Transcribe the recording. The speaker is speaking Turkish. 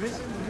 굉